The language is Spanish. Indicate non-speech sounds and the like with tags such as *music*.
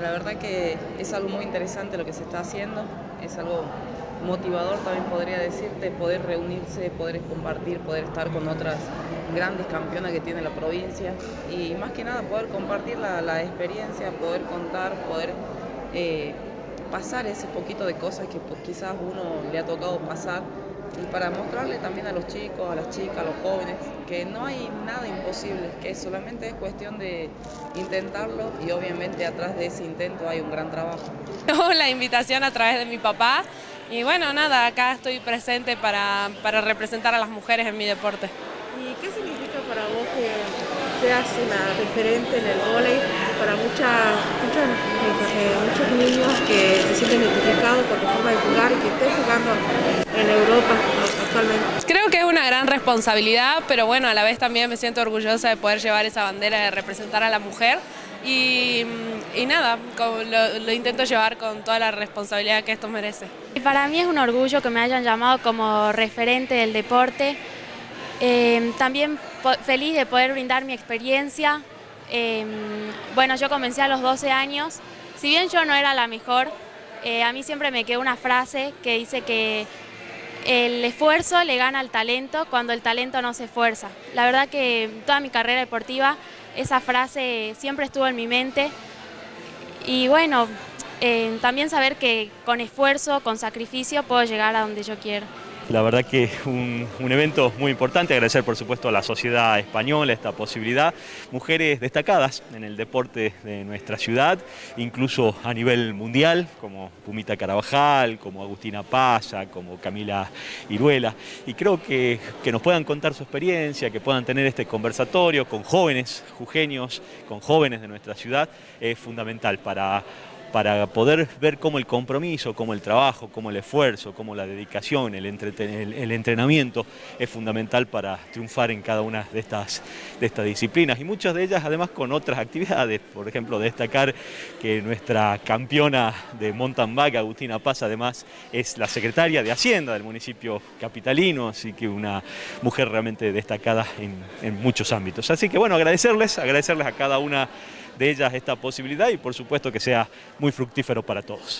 la verdad que es algo muy interesante lo que se está haciendo, es algo motivador también podría decirte, poder reunirse, poder compartir, poder estar con otras grandes campeonas que tiene la provincia y más que nada poder compartir la, experiencia, poder contar, poder eh, pasar ese poquito de cosas que pues, quizás uno le ha tocado pasar y para mostrarle también a los chicos, a las chicas, a los jóvenes, que no hay nada imposible, que solamente es cuestión de intentarlo y obviamente atrás de ese intento hay un gran trabajo. *laughs* La invitación a través de mi papá y bueno, nada, acá estoy presente para, para representar a las mujeres en mi deporte. ¿Y qué significa para vos que seas una referente en el vóley para muchas, eh, muchos niños que se sienten identificados por tu forma de jugar y que estés jugando en Europa actualmente? Creo que es una gran responsabilidad, pero bueno, a la vez también me siento orgullosa de poder llevar esa bandera de representar a la mujer y, nada, lo, lo, intento llevar con toda la responsabilidad que esto merece. Para mí es un orgullo que me hayan llamado como referente del deporte, eh, también feliz de poder brindar mi experiencia. Eh, bueno, yo comencé a los 12 años, si bien yo no era la mejor, eh, a mí siempre me quedó una frase que dice que el esfuerzo le gana al talento cuando el talento no se esfuerza. La verdad que toda mi carrera deportiva esa frase siempre estuvo en mi mente y bueno, también saber que con esfuerzo, con sacrificio puedo llegar a donde yo quiero. La verdad que es un, evento muy importante, agradecer por supuesto a la sociedad española esta posibilidad. Mujeres destacadas en el deporte de nuestra ciudad, incluso a nivel mundial, como Pumita Carabajal, como Agustina Paya, como Camila Iruela. Y creo que, que nos puedan contar su experiencia, que puedan tener este conversatorio con jóvenes jujeños, con jóvenes de nuestra ciudad, es fundamental para para poder ver cómo el compromiso, cómo el trabajo, cómo el esfuerzo, cómo la dedicación, el, entrenamiento es fundamental para triunfar en cada una de estas, disciplinas. Y muchas de ellas además con otras actividades, por ejemplo destacar que nuestra campeona de mountain bike, Agustina Paz, además es la secretaria de Hacienda del municipio capitalino, así que una mujer realmente destacada en, en muchos ámbitos. Así que bueno, agradecerles, agradecerles a cada una de ellas esta posibilidad y por supuesto que sea muy fructífero para todos.